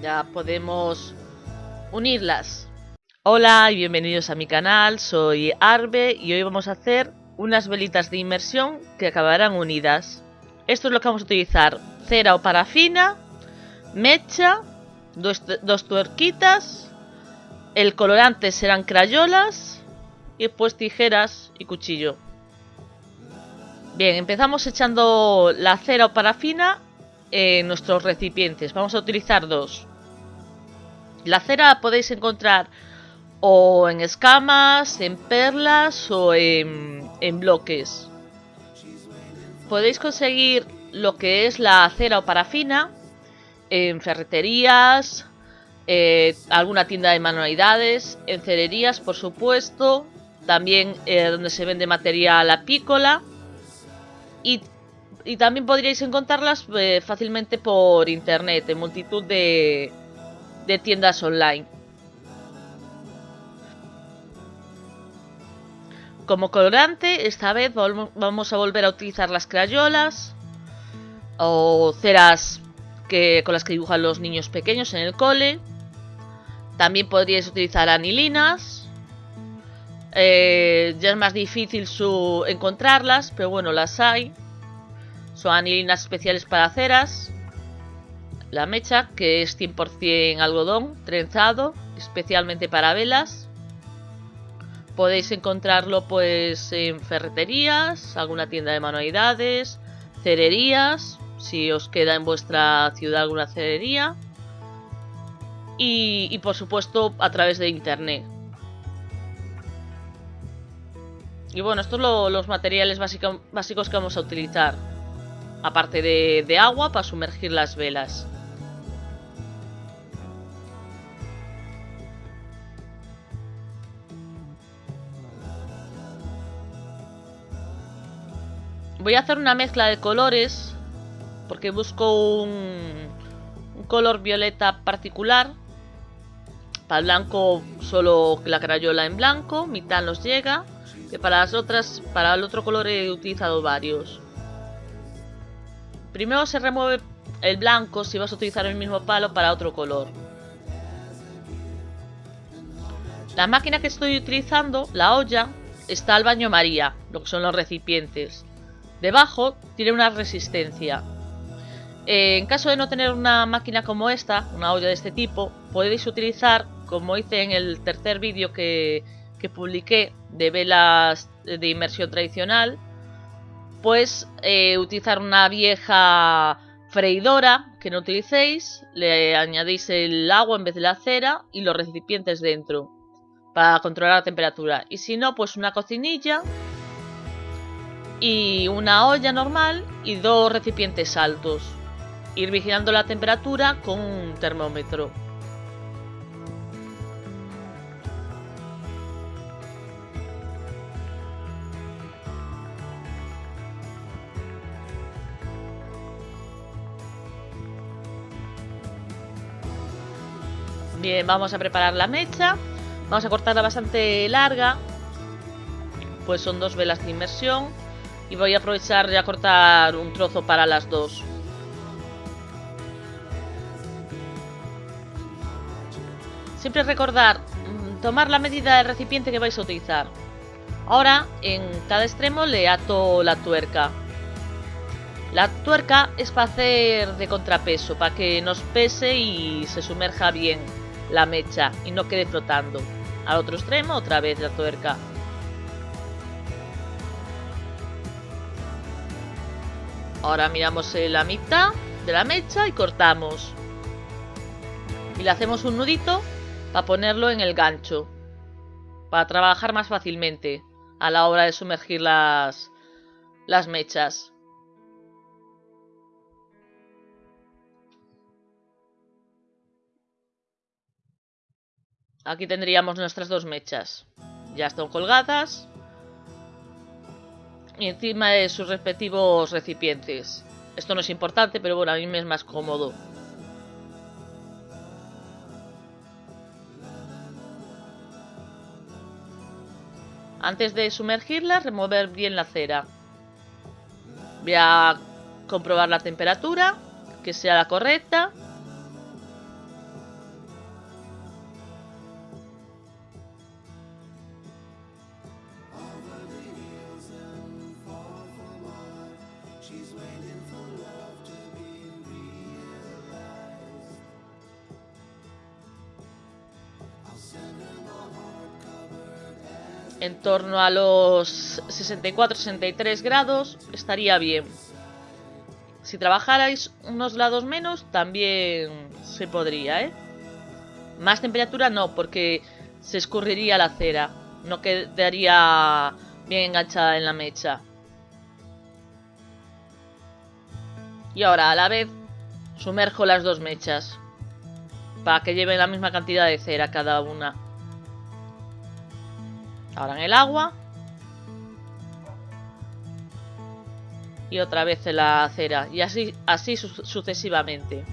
Ya podemos unirlas. Hola y bienvenidos a mi canal, soy Arbe y hoy vamos a hacer unas velitas de inmersión que acabarán unidas. Esto es lo que vamos a utilizar, cera o parafina, mecha, dos, dos tuerquitas, el colorante serán crayolas y después tijeras y cuchillo. Bien, empezamos echando la cera o parafina en nuestros recipientes. Vamos a utilizar dos. La cera podéis encontrar o en escamas, en perlas o en, en bloques. Podéis conseguir lo que es la cera o parafina en ferreterías, eh, alguna tienda de manualidades, en cererías por supuesto, también eh, donde se vende material apícola y, y también podríais encontrarlas eh, fácilmente por internet en multitud de, de tiendas online. Como colorante, esta vez vamos a volver a utilizar las crayolas o ceras que, con las que dibujan los niños pequeños en el cole. También podríais utilizar anilinas. Eh, ya es más difícil su encontrarlas, pero bueno, las hay. Son anilinas especiales para ceras. La mecha, que es 100% algodón trenzado, especialmente para velas. Podéis encontrarlo pues en ferreterías, alguna tienda de manualidades, cererías, si os queda en vuestra ciudad alguna cerería. Y, por supuesto a través de internet. Y bueno, estos son los materiales básico, básicos que vamos a utilizar. Aparte de agua para sumergir las velas. Voy a hacer una mezcla de colores porque busco un, color violeta particular. Para el blanco solo la crayola en blanco, mitad nos llega. Que para las otras, para el otro color he utilizado varios. Primero se remueve el blanco si vas a utilizar el mismo palo para otro color. La máquina que estoy utilizando, la olla, está al baño María, lo que son los recipientes. Debajo tiene una resistencia. Eh, en caso de no tener una máquina como esta, una olla de este tipo, podéis utilizar, como hice en el tercer vídeo que, que publiqué de velas de inmersión tradicional, pues eh, utilizar una vieja freidora que no utilicéis, le añadís el agua en vez de la cera y los recipientes dentro para controlar la temperatura. Y si no, pues una cocinilla y una olla normal y dos recipientes altos. Ir vigilando la temperatura con un termómetro. Bien, vamos a preparar la mecha. Vamos a cortarla bastante larga. Pues son dos velas de inmersión. Y voy a aprovechar a cortar un trozo para las dos. Siempre recordar mm, tomar la medida del recipiente que vais a utilizar. Ahora en cada extremo le ato la tuerca. La tuerca es para hacer de contrapeso, para que nos pese y se sumerja bien la mecha y no quede flotando. Al otro extremo otra vez la tuerca. Ahora miramos la mitad de la mecha y cortamos. Y le hacemos un nudito para ponerlo en el gancho. Para trabajar más fácilmente a la hora de sumergir las, las mechas. Aquí tendríamos nuestras dos mechas. Ya están colgadas. Y encima de sus respectivos recipientes. Esto no es importante, pero bueno, a mí me es más cómodo. Antes de sumergirlas, remover bien la cera. Voy a comprobar la temperatura, que sea la correcta. En torno a los 64-63 grados estaría bien. Si trabajarais unos lados menos, también se podría, ¿eh? Más temperatura no, porque se escurriría la cera. No quedaría bien enganchada en la mecha. Y ahora, a la vez, sumerjo las dos mechas. Para que lleven la misma cantidad de cera cada una. Ahora en el agua. Y otra vez en la cera. Y así, así sucesivamente.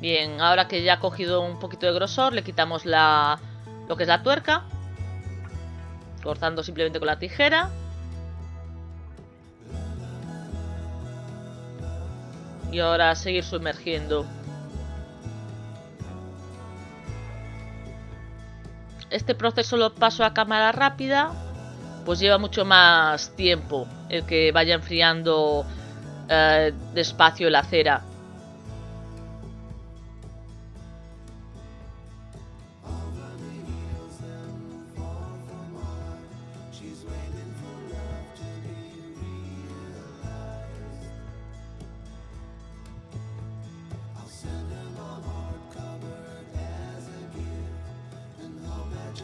Bien, ahora que ya ha cogido un poquito de grosor, le quitamos la, lo que es la tuerca. Cortando simplemente con la tijera. Y ahora seguir sumergiendo. Este proceso lo paso a cámara rápida, pues lleva mucho más tiempo el que vaya enfriando eh, despacio la cera.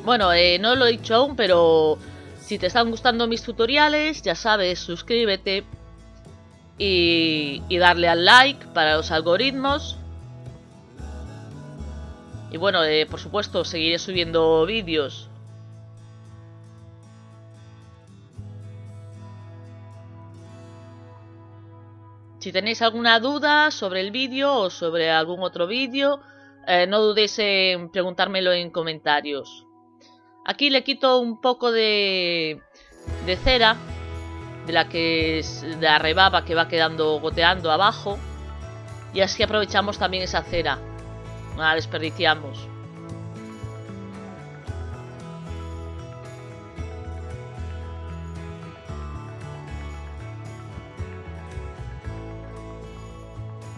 Bueno, eh, no lo he dicho aún, pero si te están gustando mis tutoriales, ya sabes, suscríbete y, darle al like para los algoritmos. Y bueno, eh, por supuesto, seguiré subiendo vídeos. Si tenéis alguna duda sobre el vídeo o sobre algún otro vídeo, eh, no dudéis en preguntármelo en comentarios. Aquí le quito un poco de, cera, de la que es de la rebaba que va quedando goteando abajo. Y así aprovechamos también esa cera. No la desperdiciamos.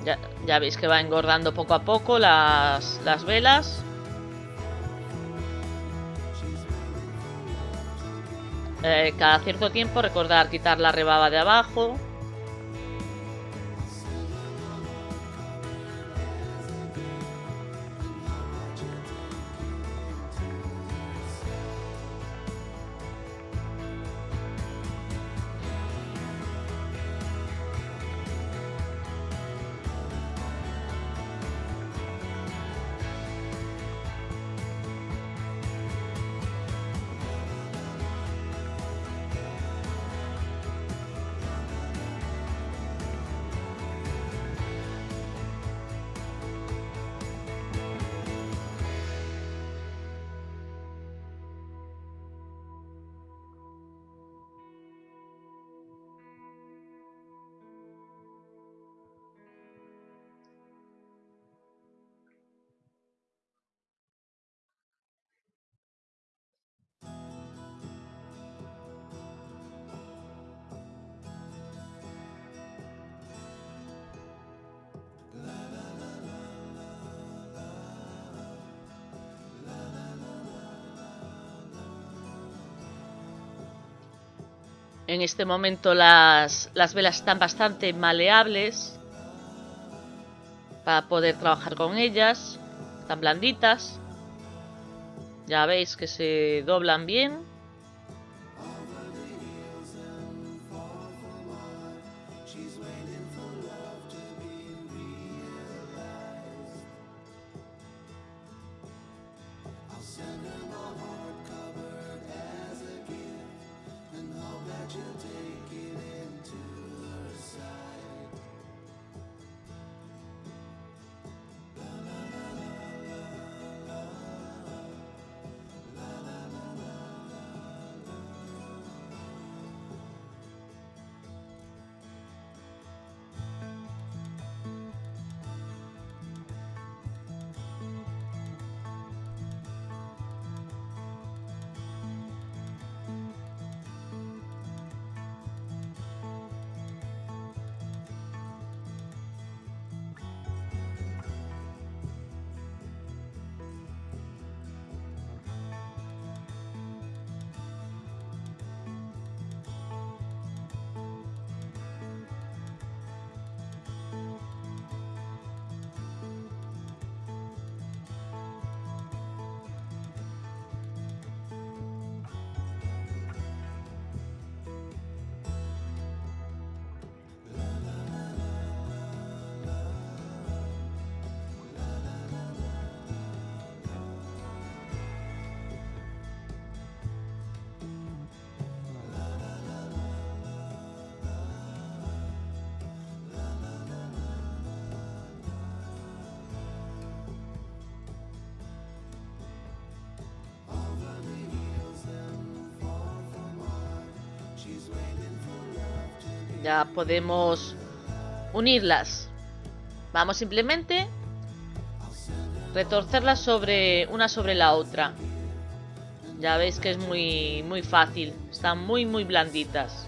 Ya, ya, veis que va engordando poco a poco las, las velas. Eh, cada cierto tiempo recordar quitar la rebaba de abajo En este momento las, las velas están bastante maleables para poder trabajar con ellas. Están blanditas. Ya veis que se doblan bien. Ya podemos unirlas. Vamos simplemente retorcerlas sobre una sobre la otra. Ya veis que es muy, muy fácil. Están muy, muy blanditas.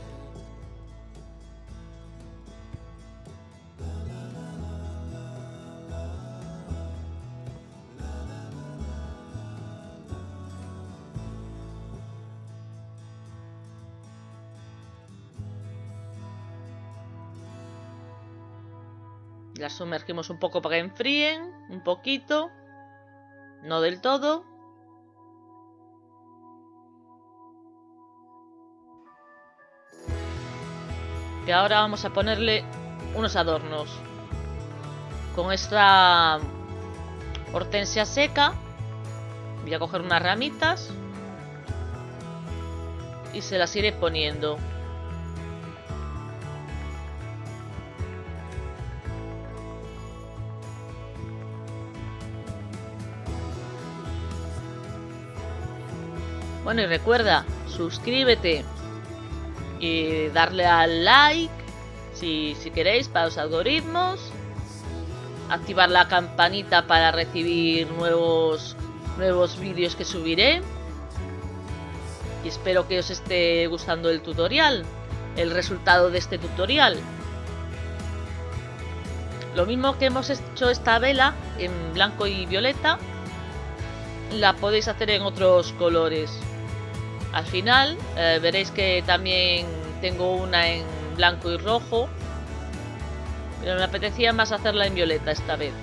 Sumergimos un poco para que enfríen, un poquito, no del todo. Y ahora vamos a ponerle unos adornos. Con esta hortensia seca voy a coger unas ramitas y se las iré poniendo. Bueno, y recuerda, suscríbete y darle al like si, si queréis para los algoritmos. Activar la campanita para recibir nuevos, nuevos vídeos que subiré. Y espero que os esté gustando el tutorial, el resultado de este tutorial. Lo mismo que hemos hecho esta vela en blanco y violeta, la podéis hacer en otros colores. Al final eh, veréis que también tengo una en blanco y rojo. Pero me apetecía más hacerla en violeta esta vez.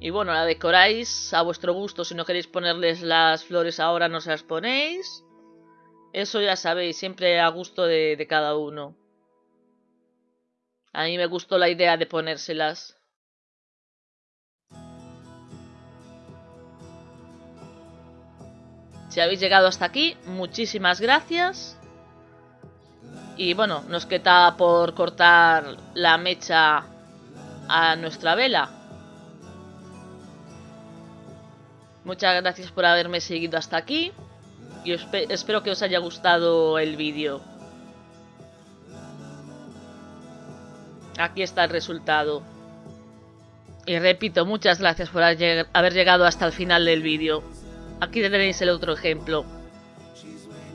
Y bueno, la decoráis a vuestro gusto. Si no queréis ponerles las flores ahora, no se las ponéis. Eso ya sabéis, siempre a gusto de, de cada uno. A mí me gustó la idea de ponérselas. Si habéis llegado hasta aquí, muchísimas gracias. Y bueno, nos queda por cortar la mecha a nuestra vela. Muchas gracias por haberme seguido hasta aquí. Y espero que os haya gustado el vídeo. Aquí está el resultado. Y repito, muchas gracias por haber llegado hasta el final del vídeo. Aquí tenéis el otro ejemplo.